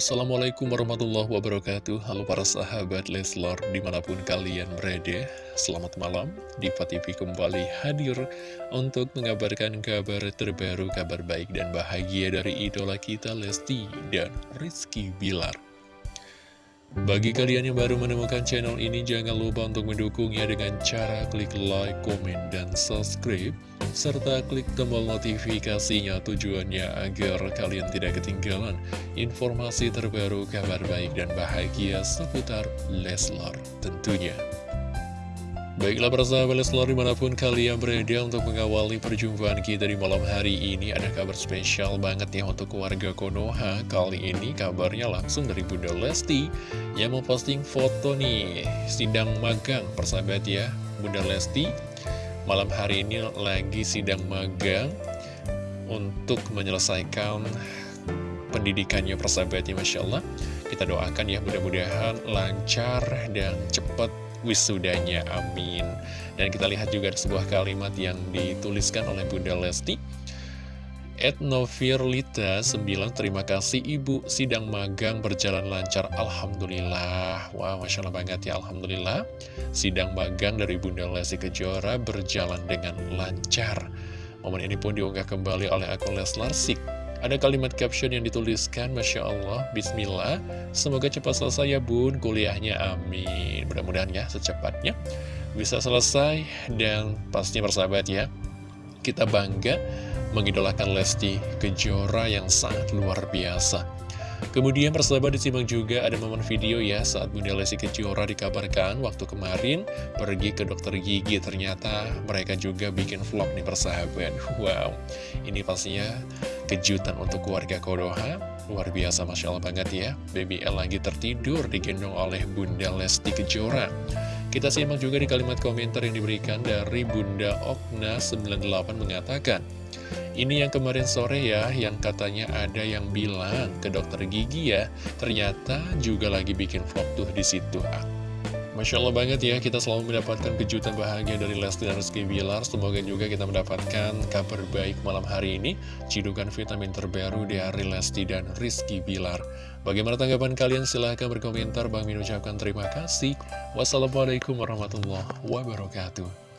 Assalamualaikum warahmatullahi wabarakatuh. Halo para sahabat Leslor di mana pun kalian berada Selamat malam. Diva TV kembali hadir untuk mengabarkan kabar terbaru Kabar baik dan bahagia dari idola kita Lesti dan Rizky Bilar. Bagi kalian yang baru menemukan channel ini, jangan lupa untuk mendukungnya dengan cara klik like, komen, dan subscribe, serta klik tombol notifikasinya tujuannya agar kalian tidak ketinggalan informasi terbaru, kabar baik, dan bahagia seputar Leslar tentunya. Baiklah para sahabat Leslar di mana pun kalian berada untuk mengawali perjumpaan kita di malam hari ini Ada kabar spesial banget ya untuk keluarga Konoha Kali ini kabarnya langsung dari Bunda Lesti Yang mau posting foto nih sidang magang persahabat ya Bunda Lesti malam hari ini lagi sidang magang Untuk menyelesaikan pendidikannya persahabatnya Masya Allah. Kita doakan ya mudah-mudahan lancar dan cepat wisudanya, amin. Dan kita lihat juga sebuah kalimat yang dituliskan oleh Bunda Lesti Etnovirlita 9 Terima kasih Ibu. Sidang magang berjalan lancar. Alhamdulillah. Wah Masya Allah banget ya Alhamdulillah. Sidang magang dari Bunda Lesti Kejora Berjalan dengan lancar. Momen ini pun diunggah kembali oleh akun Leslar Sik. Ada kalimat caption yang dituliskan, Masya Allah, Bismillah, semoga cepat selesai ya bun, kuliahnya, amin. Mudah-mudahan ya, secepatnya bisa selesai, dan pastinya bersahabat ya, kita bangga mengidolakan Lesti Kejora yang sangat luar biasa. Kemudian persahabat disimak juga ada momen video ya saat Bunda Lesti Kejora dikabarkan waktu kemarin pergi ke dokter gigi. Ternyata mereka juga bikin vlog nih persahabat. Wow, ini pastinya kejutan untuk keluarga Kodoha. Luar biasa Masya Allah banget ya. Baby L lagi tertidur digendong oleh Bunda Lesti Kejora. Kita simak juga di kalimat komentar yang diberikan dari Bunda Okna98 mengatakan ini yang kemarin sore ya, yang katanya ada yang bilang ke dokter gigi ya, ternyata juga lagi bikin vlog tuh di situ. Masya Allah banget ya, kita selalu mendapatkan kejutan bahagia dari Lesti dan Rizky Bilar. Semoga juga kita mendapatkan kabar baik malam hari ini. Cidukan vitamin terbaru dari Lesti dan Rizky Bilar. Bagaimana tanggapan kalian? Silahkan berkomentar. Bang Min ucapkan terima kasih. Wassalamualaikum warahmatullahi wabarakatuh.